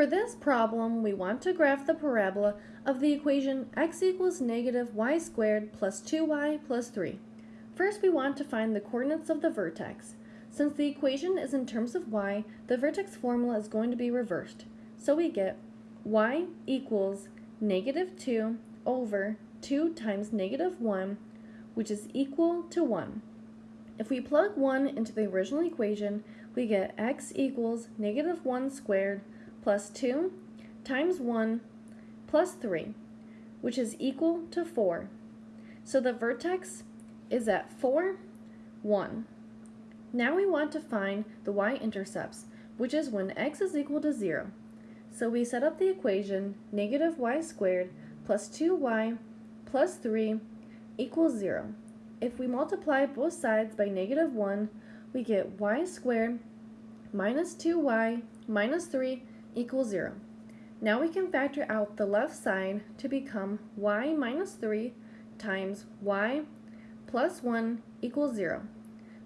For this problem, we want to graph the parabola of the equation x equals negative y squared plus 2y plus 3. First, we want to find the coordinates of the vertex. Since the equation is in terms of y, the vertex formula is going to be reversed. So we get y equals negative 2 over 2 times negative 1, which is equal to 1. If we plug 1 into the original equation, we get x equals negative 1 squared plus 2 times 1 plus 3, which is equal to 4. So the vertex is at 4, 1. Now we want to find the y-intercepts, which is when x is equal to 0. So we set up the equation negative y squared plus 2y plus 3 equals 0. If we multiply both sides by negative 1, we get y squared minus 2y minus 3 equals 0. Now we can factor out the left side to become y minus 3 times y plus 1 equals 0,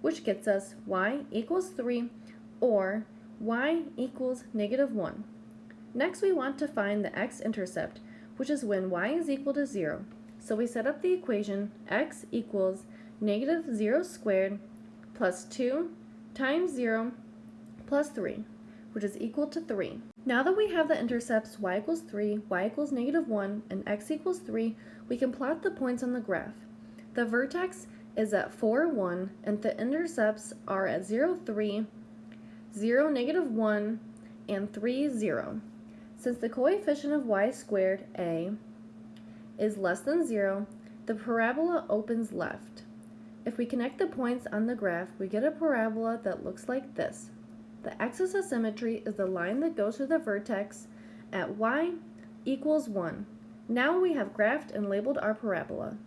which gets us y equals 3 or y equals negative 1. Next we want to find the x-intercept, which is when y is equal to 0. So we set up the equation x equals negative 0 squared plus 2 times 0 plus 3, which is equal to 3. Now that we have the intercepts y equals 3, y equals negative 1, and x equals 3, we can plot the points on the graph. The vertex is at 4, 1, and the intercepts are at 0, 3, 0, negative 1, and 3, 0. Since the coefficient of y squared, a, is less than 0, the parabola opens left. If we connect the points on the graph, we get a parabola that looks like this. The axis of symmetry is the line that goes through the vertex at y equals 1. Now we have graphed and labeled our parabola.